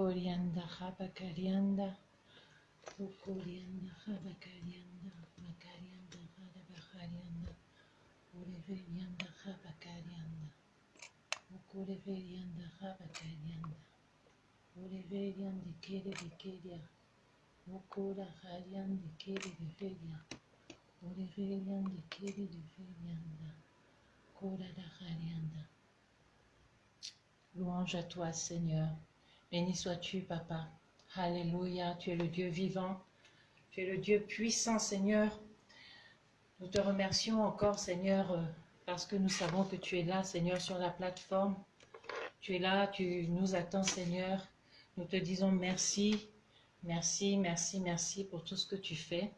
Mokorianda Habakarianda. Mokorianda Habakarianda. Makarianda Habakarianda. Oreverianda Habakarianda. Mokoreverianda Habakarianda. Oreverianda Kere Vikeria. Mokora Harianda Kere Viveria. Oreverianda Kere Viverianda. Kora Harianda. Louange à toi, Seigneur. Béni sois-tu, Papa. Alléluia. Tu es le Dieu vivant. Tu es le Dieu puissant, Seigneur. Nous te remercions encore, Seigneur, euh, parce que nous savons que tu es là, Seigneur, sur la plateforme. Tu es là, tu nous attends, Seigneur. Nous te disons merci, merci, merci, merci pour tout ce que tu fais.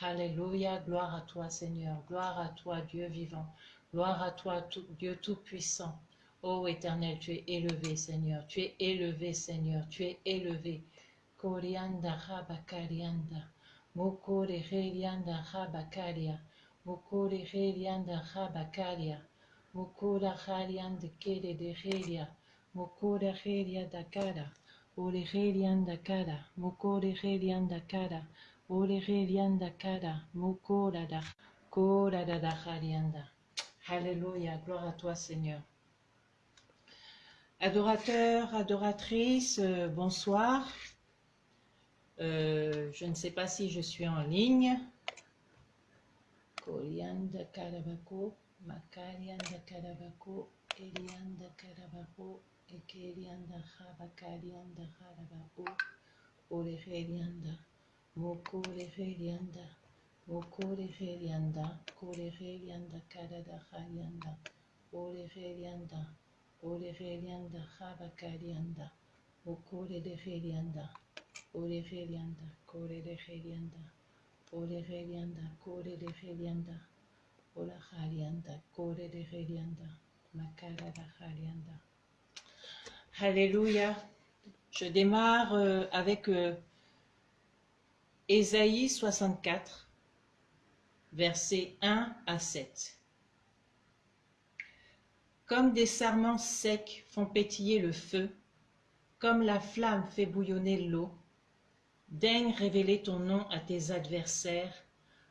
Alléluia. Gloire à toi, Seigneur. Gloire à toi, Dieu vivant. Gloire à toi, tout- Dieu tout-puissant. Ô Éternel, tu es élevé, Seigneur. Tu es élevé, Seigneur. Tu es élevé. Korianda Habakarianda. Mokore Herianda Habakaria. Mokore Herianda Habakaria. Mokora Harianda Kere de Heria. Mokora Heria Dakara. Ore Herianda Kara. Mokore Herianda Kara. Ore Herianda Kara. Mokora da. Kora da da. Alléluia. Gloire à toi, Seigneur. Adorateurs, adoratrices, euh, bonsoir. Euh, je ne sais pas si je suis en ligne. Korianda Karabako, Makarianda Karabako, Elianda Karabako, Ekerianda Habakarianda Harabako, Oreherianda, Oreherianda, Koreherianda, Ola Harianda, Koreherianda, Makarada Harianda. Alléluia. Je démarre euh, avec euh, Ésaïe 64, versets 1 à 7. Comme des sarments secs font pétiller le feu, comme la flamme fait bouillonner l'eau, daigne révéler ton nom à tes adversaires,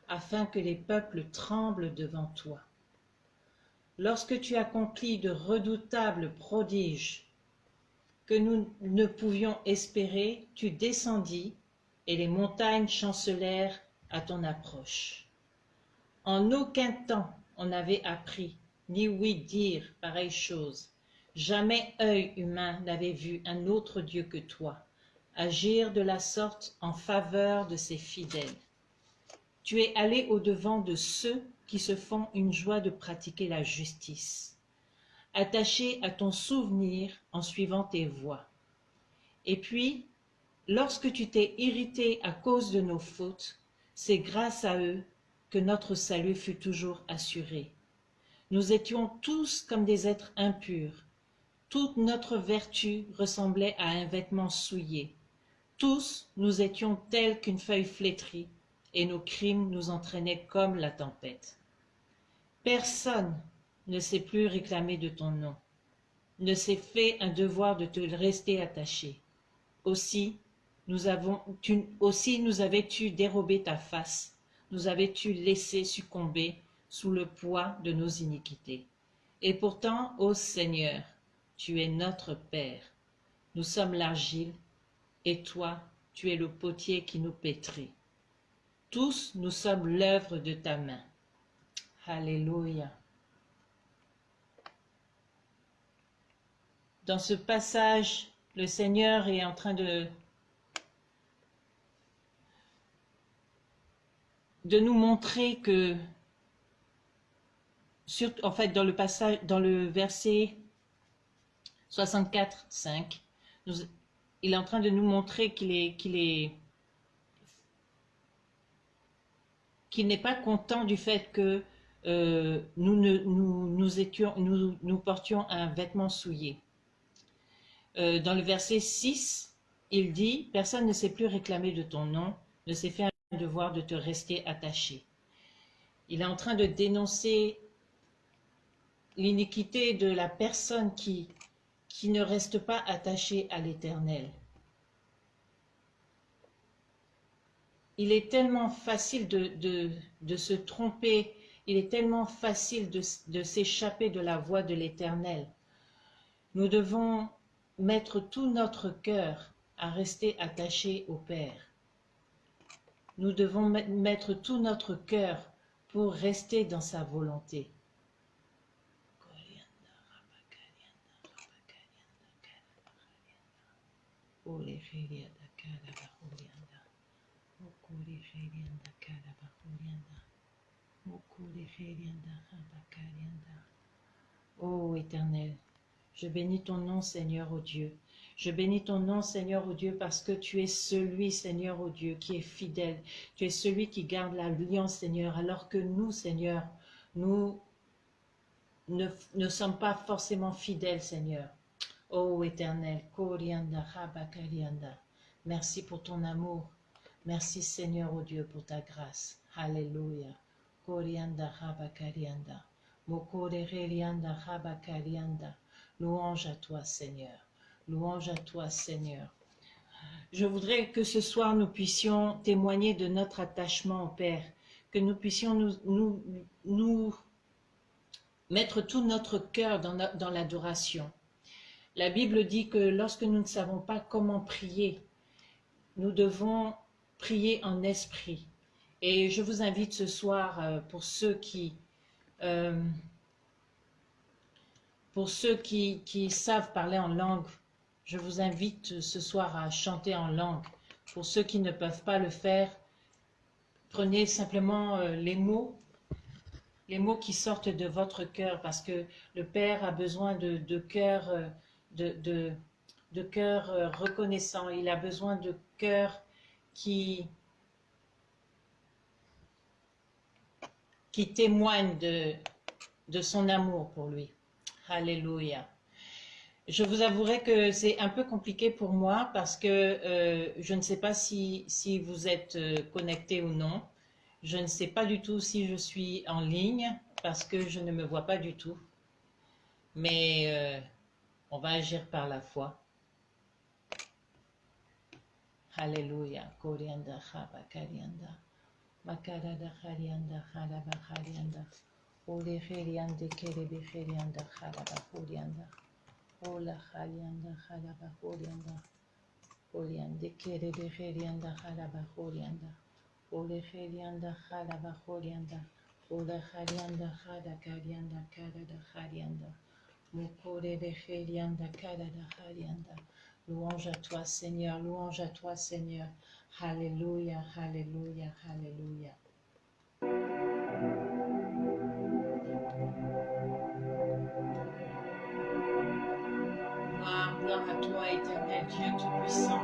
afin que les peuples tremblent devant toi. Lorsque tu accomplis de redoutables prodiges que nous ne pouvions espérer, tu descendis, et les montagnes chancelèrent à ton approche. En aucun temps on n'avait appris, ni ouï dire pareille chose. Jamais œil humain n'avait vu un autre Dieu que toi, agir de la sorte en faveur de ses fidèles. Tu es allé au-devant de ceux qui se font une joie de pratiquer la justice, attaché à ton souvenir en suivant tes voies. Et puis, lorsque tu t'es irrité à cause de nos fautes, c'est grâce à eux que notre salut fut toujours assuré. Nous étions tous comme des êtres impurs. Toute notre vertu ressemblait à un vêtement souillé. Tous nous étions tels qu'une feuille flétrie, et nos crimes nous entraînaient comme la tempête. Personne ne s'est plus réclamé de ton nom, ne s'est fait un devoir de te rester attaché. Aussi, nous avons, tu, aussi nous avais-tu dérobé ta face, nous avais-tu laissé succomber sous le poids de nos iniquités. Et pourtant, ô Seigneur, tu es notre Père. Nous sommes l'argile, et toi, tu es le potier qui nous pétrit. Tous, nous sommes l'œuvre de ta main. Alléluia. Dans ce passage, le Seigneur est en train de de nous montrer que en fait dans le passage dans le verset 64 5 nous, il est en train de nous montrer qu'il est qu'il est qu'il n'est pas content du fait que euh, nous, nous, nous, étions, nous, nous portions un vêtement souillé. Euh, dans le verset 6, il dit « Personne ne s'est plus réclamé de ton nom, ne s'est fait un devoir de te rester attaché. » Il est en train de dénoncer l'iniquité de la personne qui, qui ne reste pas attachée à l'éternel. Il est tellement facile de, de, se tromper, il est tellement facile de, s'échapper de la voie de l'éternel. Nous devons mettre tout notre cœur à rester attaché au Père. Nous devons mettre tout notre cœur pour rester dans sa volonté. Oh Éternel, je bénis ton nom Seigneur, ô Dieu. Je bénis ton nom, Seigneur, ô Dieu, parce que tu es celui, Seigneur, ô Dieu, qui est fidèle. Tu es celui qui garde l'alliance, Seigneur, alors que nous, Seigneur, nous ne sommes pas forcément fidèles, Seigneur. Ô Éternel, Korianda, Merci pour ton amour. Merci, Seigneur, ô Dieu, pour ta grâce. Alléluia. Korianda, Rabakarianda. Mokorerianda, Rabakarianda. Louange à toi, Seigneur. Louange à toi, Seigneur. Je voudrais que ce soir, nous puissions témoigner de notre attachement au Père, que nous puissions nous, nous, mettre tout notre cœur dans, l'adoration. La Bible dit que lorsque nous ne savons pas comment prier, nous devons prier en esprit. Et je vous invite ce soir, euh, pour ceux qui, euh, qui, savent parler en langue, je vous invite ce soir à chanter en langue. Pour ceux qui ne peuvent pas le faire, prenez simplement euh, les mots, les mots qui sortent de votre cœur, parce que le Père a besoin de, de cœur, de, de, cœur euh, reconnaissant. Il a besoin de cœur qui, qui témoigne de, de son amour pour lui. Alléluia. Je vous avouerai que c'est un peu compliqué pour moi parce que euh, je ne sais pas si, si vous êtes euh, connecté ou non. Je ne sais pas du tout si je suis en ligne parce que je ne me vois pas du tout. Mais on va agir par la foi. Alléluia. Louange à toi Seigneur, louange à toi Seigneur. Alléluia, Alléluia, Alléluia. Gloire à toi, éternel Dieu Tout-Puissant.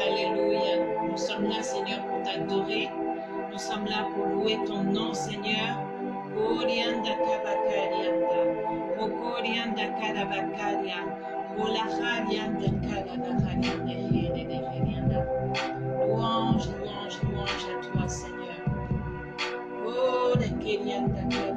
Alléluia. Nous sommes là, Seigneur, pour t'adorer. Nous sommes là pour louer ton nom, Seigneur. Orianda kabakarianda. Okorianda karabakaria. Louange, louange, louange à toi, Seigneur. Oh, la.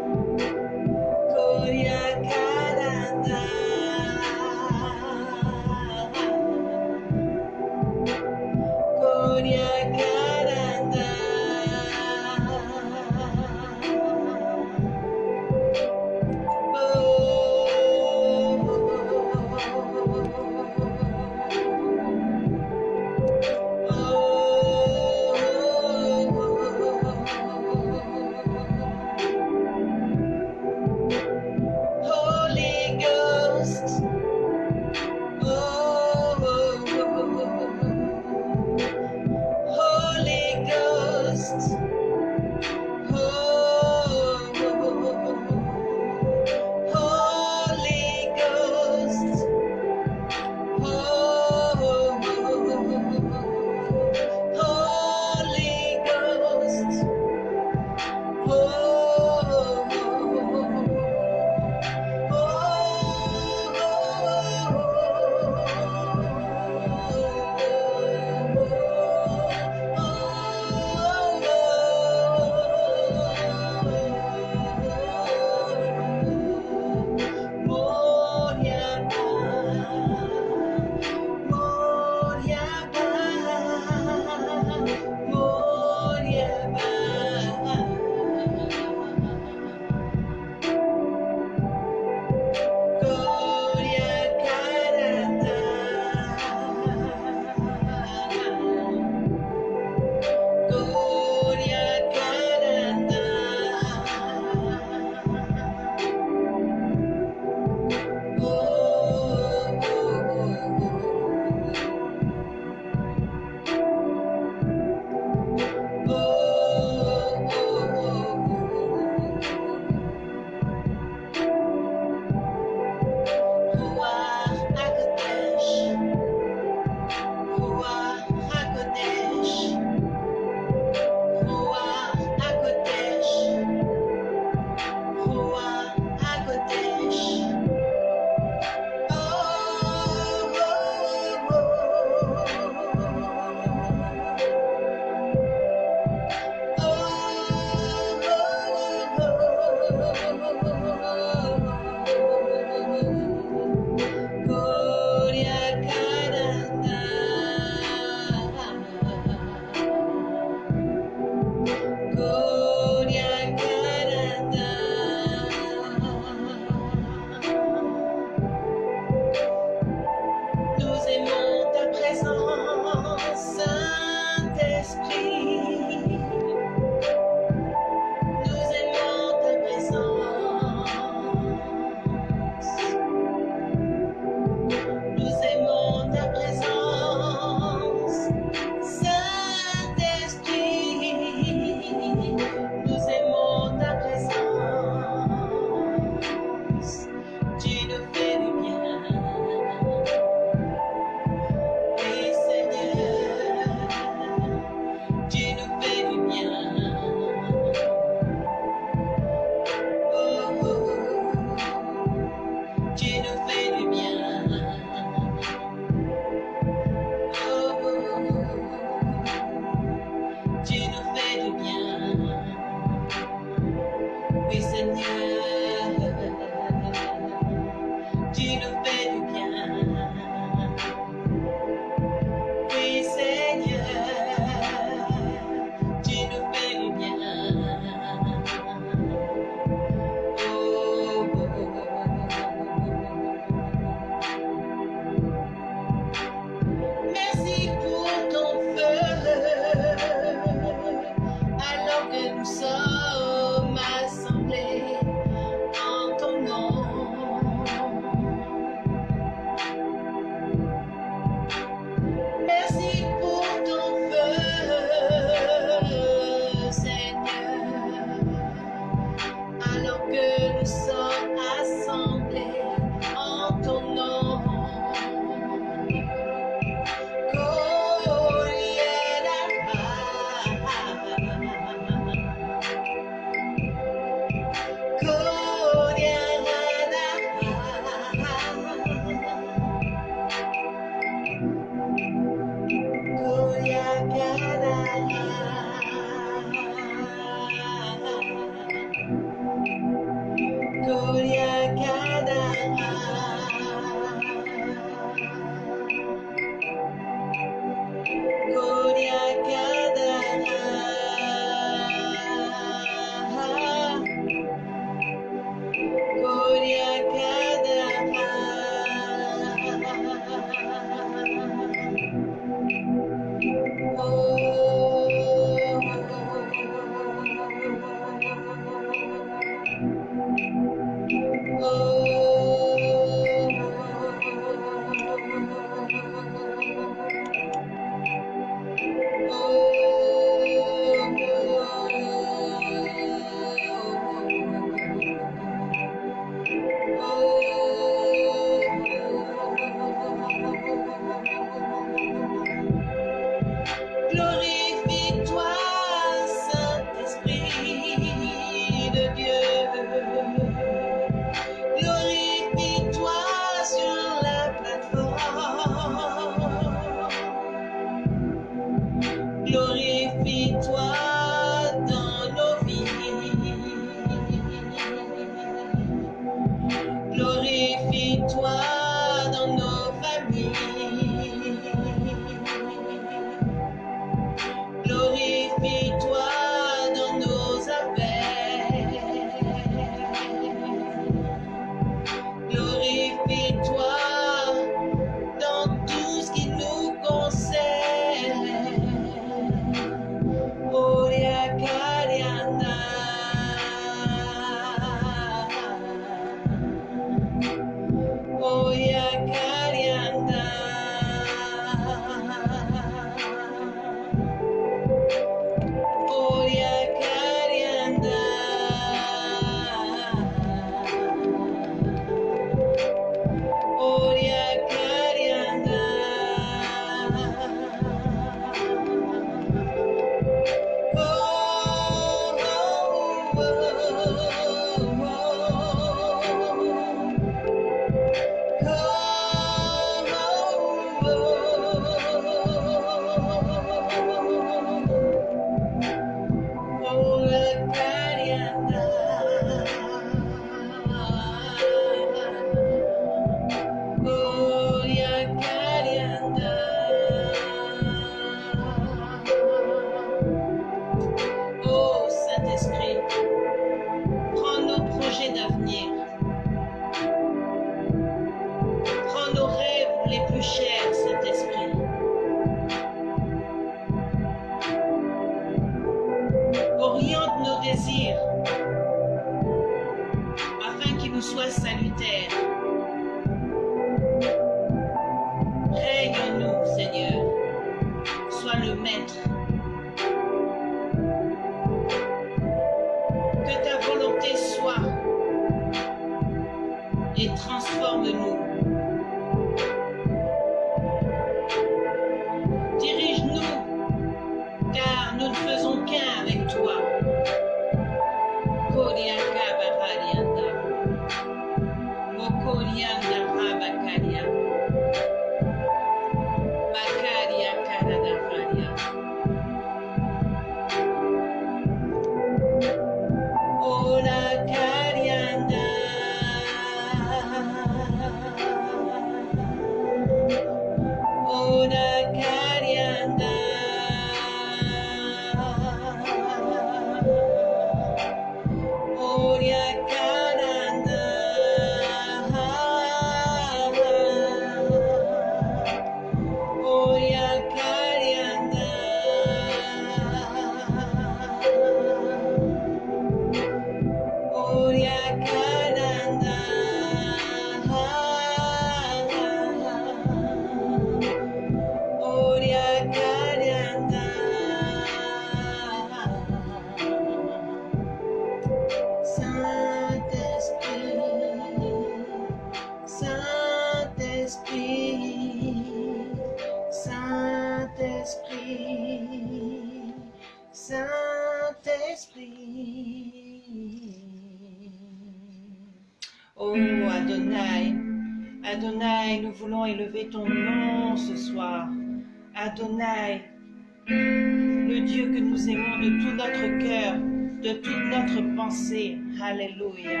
commencer. Alléluia.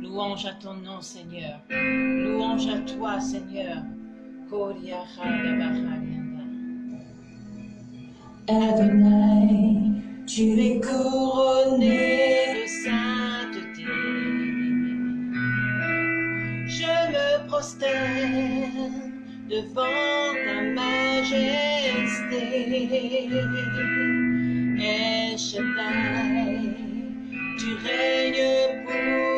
Louange à ton nom, Seigneur. Louange à toi, Seigneur. Adonai, tu es couronné de sainteté. Je me prosterne devant ta main majesté et cheval du règne pour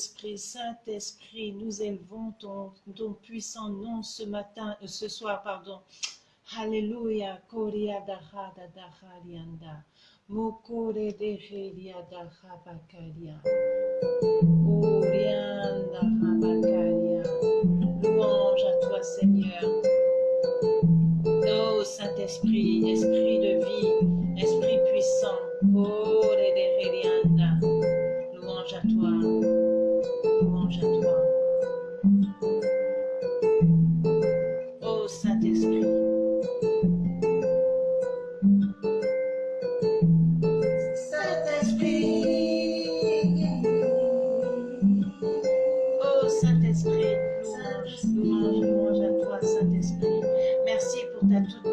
Saint-Esprit, Saint-Esprit, nous élevons ton, ton, puissant nom ce matin, euh, ce soir, pardon. Alléluia, Koria Daha Daha Lianda, Mokore Deheria Daha Bakaria, Orianda Bakaria. Louange à toi, Seigneur. Oh Saint-Esprit, Esprit de vie, Esprit puissant, Kore Deherianda. Louange à toi. Saint-Esprit,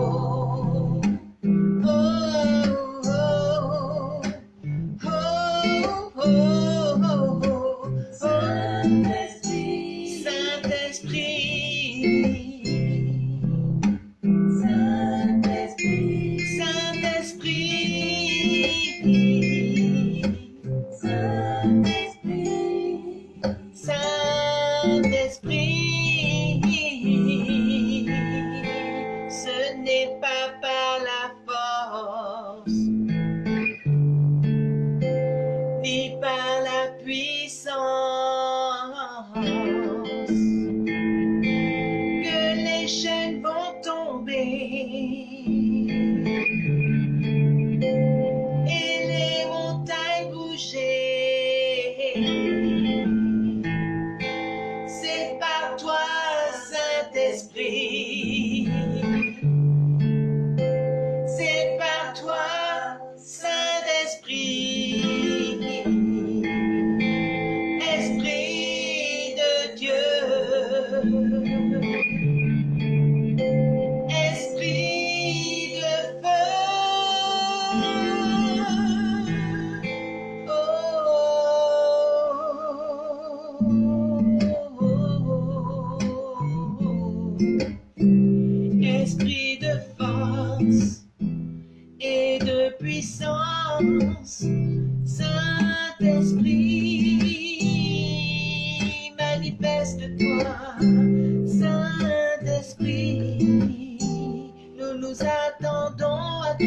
Oh,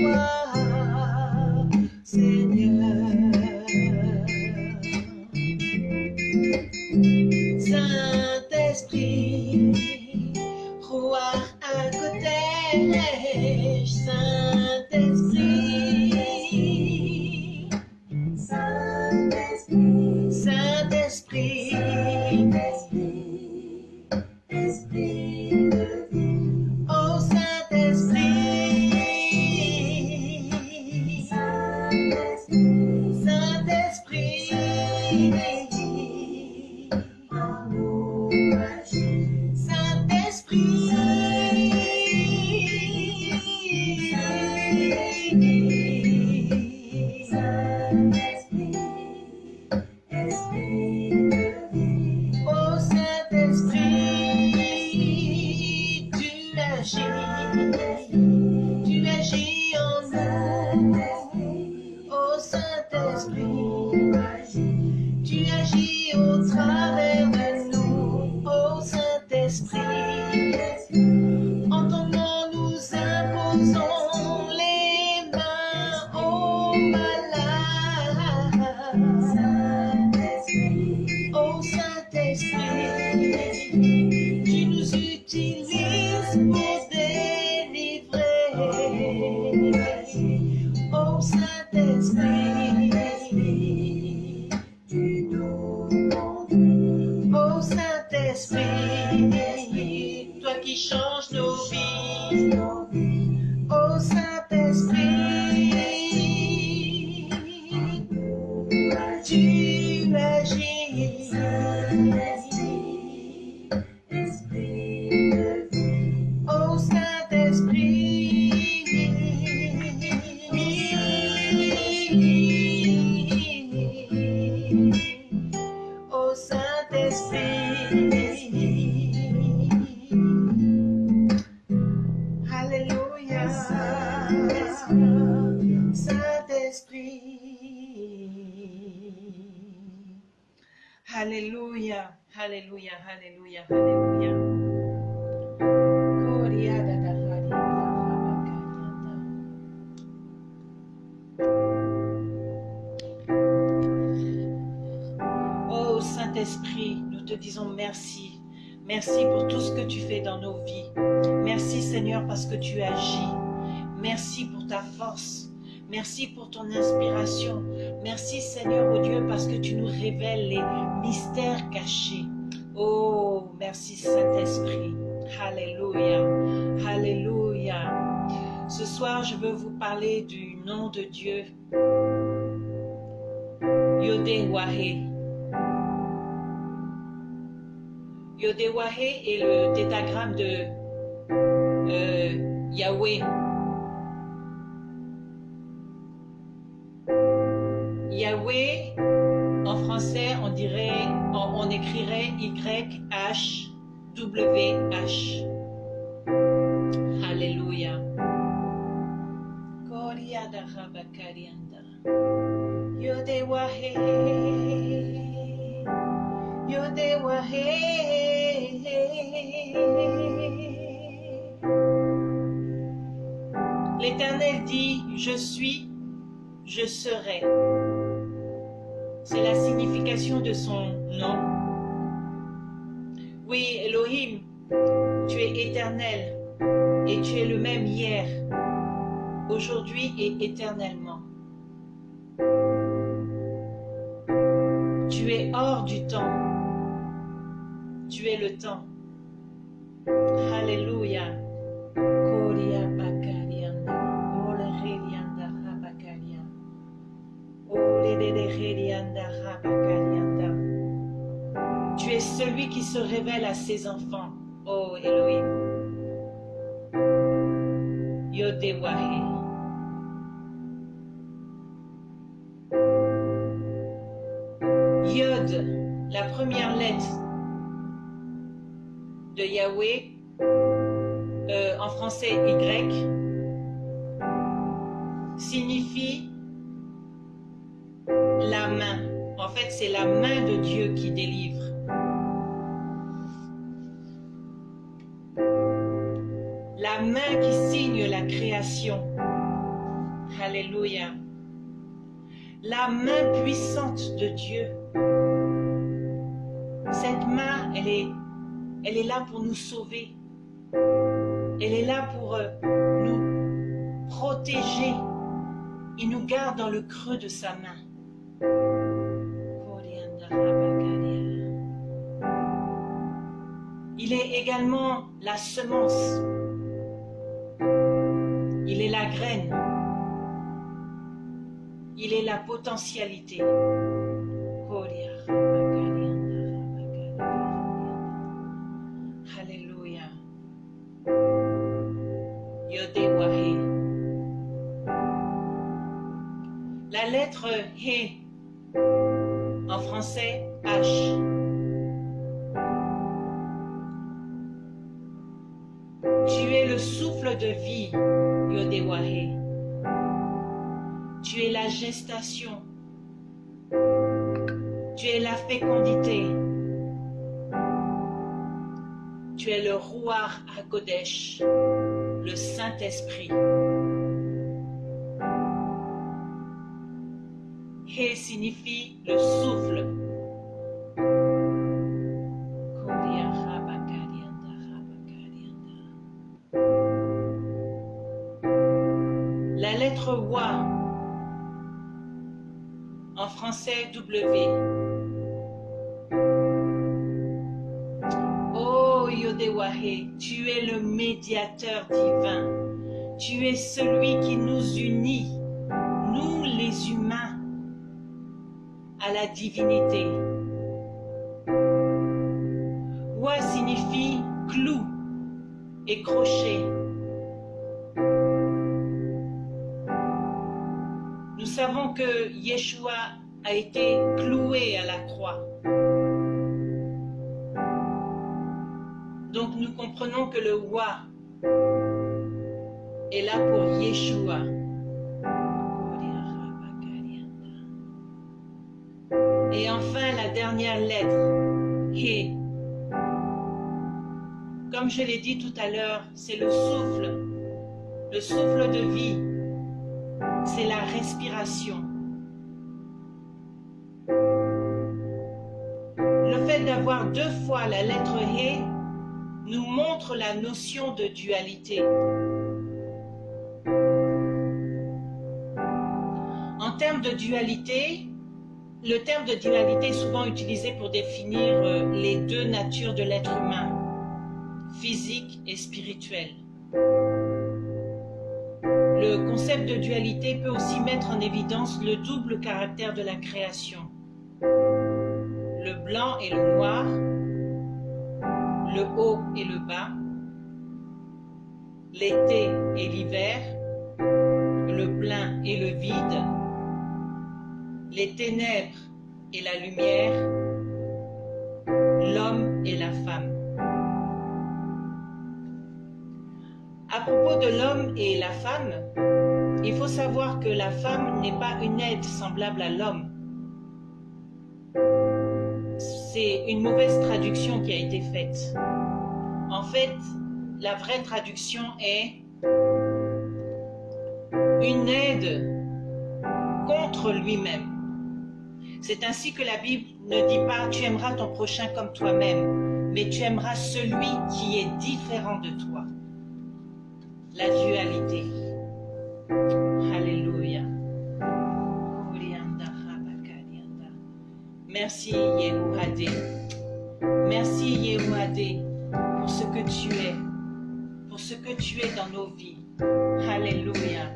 Wow. qui change nos vies. Force. Merci pour ton inspiration. Merci Seigneur, oh Dieu, parce que tu nous révèles les mystères cachés. Oh, merci Saint-Esprit. Alléluia. Alléluia. Ce soir, je veux vous parler du nom de Dieu. Yodé-Wahé. Yodé-Wahé est le tétagramme de euh, Yahweh. Yahweh, en français, on dirait, on, écrirait Y-H-W-H. Alléluia. L'Éternel dit, je suis, je serai. C'est la signification de son nom. Oui, Elohim, tu es éternel et tu es le même hier, aujourd'hui et éternellement. Tu es hors du temps. Tu es le temps. Alléluia. Tu es celui qui se révèle à ses enfants, ô Elohim. Yodewahe. Yod, la première lettre de Yahweh, euh, en français Y, signifie la main. En fait, c'est la main de Dieu qui délivre. La main qui signe la création. Alléluia. La main puissante de Dieu. Cette main, elle est, elle est là pour nous sauver. Elle est là pour euh, nous protéger. Il nous garde dans le creux de sa main. Il est également la semence. Il est la graine. Il est la potentialité. Alléluia. La lettre He en français H. Tu es le souffle de vie, Yodewahe. Tu es la gestation. Tu es la fécondité. Tu es le roi à Kodesh, le Saint-Esprit. He signifie le souffle. La lettre Wa, en français W. Oh Yodewahe, tu es le médiateur divin. Tu es celui qui nous unit, nous les humains, la divinité. Wa signifie clou et crochet. Nous savons que Yeshua a été cloué à la croix. Donc nous comprenons que le Wa est là pour Yeshua. La dernière lettre, He. Comme je l'ai dit tout à l'heure, c'est le souffle, le souffle de vie, c'est la respiration. Le fait d'avoir deux fois la lettre He nous montre la notion de dualité. En termes de dualité, le terme de dualité est souvent utilisé pour définir euh, les deux natures de l'être humain, physique et spirituel. Le concept de dualité peut aussi mettre en évidence le double caractère de la création. Le blanc et le noir, le haut et le bas, l'été et l'hiver, le plein et le vide, les ténèbres et la lumière, l'homme et la femme. À propos de l'homme et la femme, il faut savoir que la femme n'est pas une aide semblable à l'homme. C'est une mauvaise traduction qui a été faite. En fait, la vraie traduction est une aide contre lui-même. C'est ainsi que la Bible ne dit pas tu aimeras ton prochain comme toi-même, mais tu aimeras celui qui est différent de toi. La dualité. Alléluia. Merci Yehuadé. Merci Yehuadé pour ce que tu es, pour ce que tu es dans nos vies. Alléluia.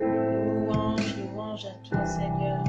Louange louange à toi Seigneur.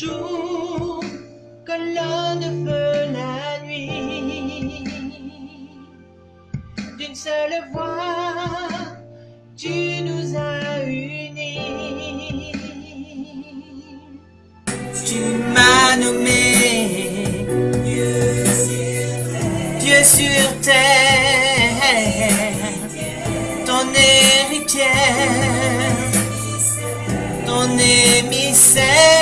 Jour, colonne de feu la nuit. D'une seule voix, tu nous as unis. Tu m'as nommé Dieu sur terre, ton héritière, ton émissaire.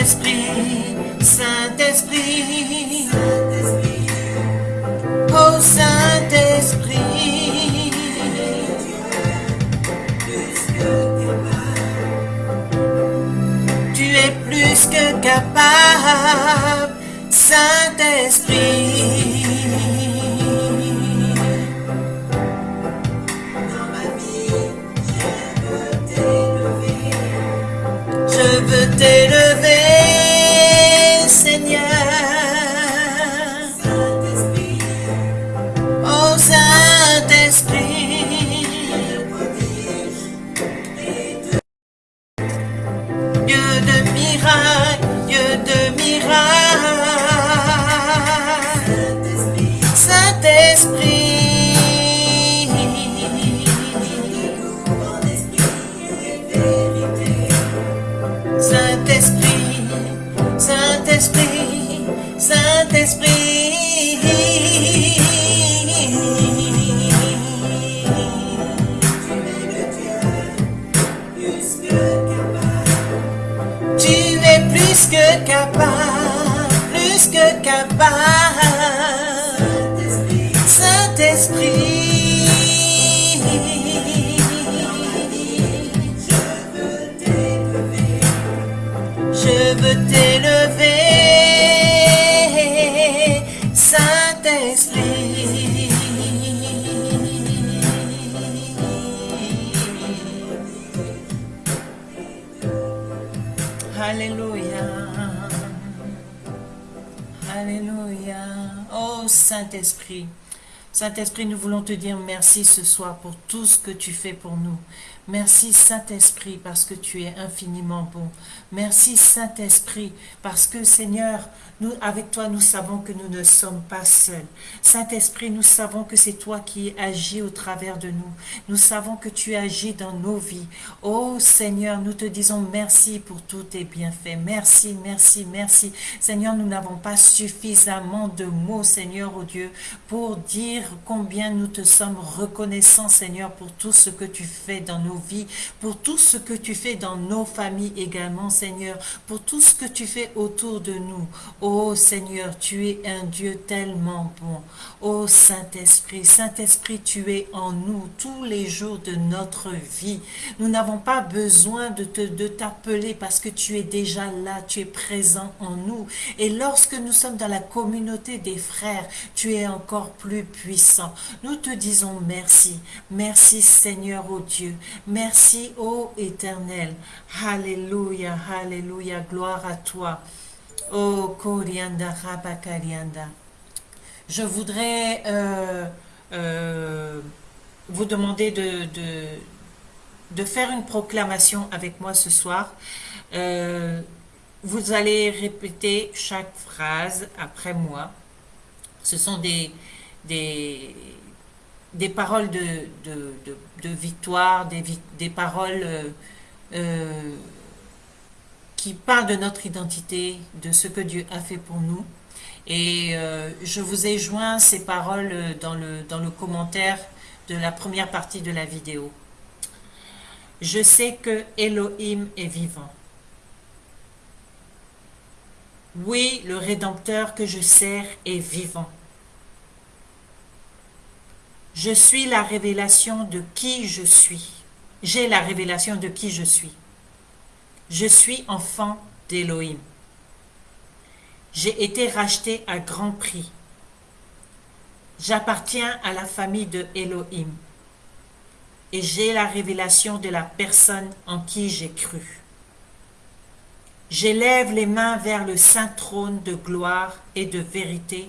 Saint-Esprit, Saint-Esprit. Oh Saint-Esprit. Tu es plus que capable, Saint-Esprit. Saint-Esprit. Saint-Esprit, nous voulons te dire merci ce soir pour tout ce que tu fais pour nous. Merci Saint-Esprit parce que tu es infiniment bon. Merci Saint-Esprit parce que Seigneur, avec toi, nous savons que nous ne sommes pas seuls. Saint-Esprit, nous savons que c'est toi qui agis au travers de nous. Nous savons que tu agis dans nos vies. Oh Seigneur, nous te disons merci pour tous tes bienfaits. Merci, merci, merci. Seigneur, nous n'avons pas suffisamment de mots, Seigneur, oh Dieu, pour dire combien nous te sommes reconnaissants, Seigneur, pour tout ce que tu fais dans nos vies, pour tout ce que tu fais dans nos familles également, Seigneur, pour tout ce que tu fais autour de nous. Oh Seigneur, tu es un Dieu tellement bon. Oh Saint-Esprit, Saint-Esprit, tu es en nous tous les jours de notre vie. Nous n'avons pas besoin de t'appeler parce que tu es déjà là, tu es présent en nous. Et lorsque nous sommes dans la communauté des frères, tu es encore plus puissant. Nous te disons merci. Merci Seigneur, oh Dieu. Merci, ô Éternel. Alléluia, Alléluia, gloire à toi. Oh, Korianda, Rabakarianda. Je voudrais euh, euh, vous demander de, de, de faire une proclamation avec moi ce soir. Euh, vous allez répéter chaque phrase après moi. Ce sont des, des, paroles de, victoire, des, vi- des paroles euh, euh, qui parlent de notre identité, de ce que Dieu a fait pour nous. Et euh, je vous ai joint ces paroles dans le, dans le commentaire de la première partie de la vidéo. Je sais que Elohim est vivant. Oui, le Rédempteur que je sers est vivant. Je suis la révélation de qui je suis. J'ai la révélation de qui je suis. Je suis enfant d'Élohim. J'ai été racheté à grand prix. J'appartiens à la famille de. Et j'ai la révélation de la personne en qui j'ai cru. J'élève les mains vers le saint trône de gloire et de vérité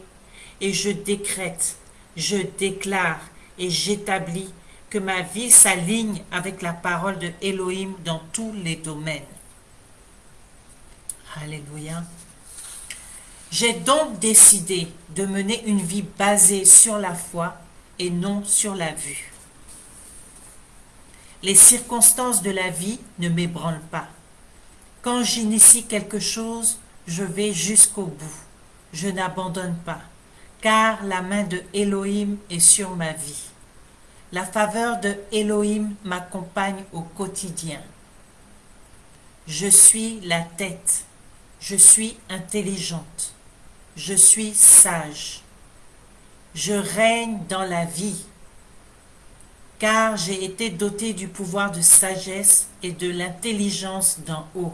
et je décrète, je déclare et j'établis que ma vie s'aligne avec la parole de Elohim dans tous les domaines. Alléluia. J'ai donc décidé de mener une vie basée sur la foi et non sur la vue. Les circonstances de la vie ne m'ébranlent pas. Quand j'initie quelque chose, je vais jusqu'au bout. Je n'abandonne pas, car la main de Elohim est sur ma vie. La faveur de Elohim m'accompagne au quotidien. Je suis la tête. Je suis intelligente. Je suis sage. Je règne dans la vie, car j'ai été doté du pouvoir de sagesse et de l'intelligence d'en haut.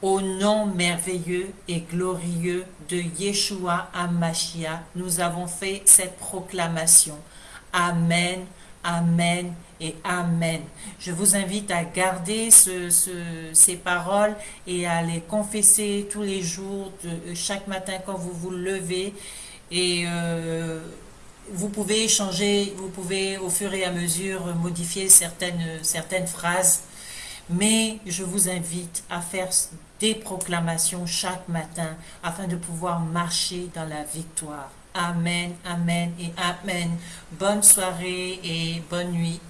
Au nom merveilleux et glorieux de Yeshua Amashia, nous avons fait cette proclamation. Amen, Amen et Amen. Je vous invite à garder ces paroles et à les confesser tous les jours, chaque matin quand vous vous levez. Et euh, vous pouvez changer, vous pouvez au fur et à mesure modifier certaines, certaines phrases. Mais je vous invite à faire des proclamations chaque matin afin de pouvoir marcher dans la victoire. Amen, Amen et Amen. Bonne soirée et bonne nuit.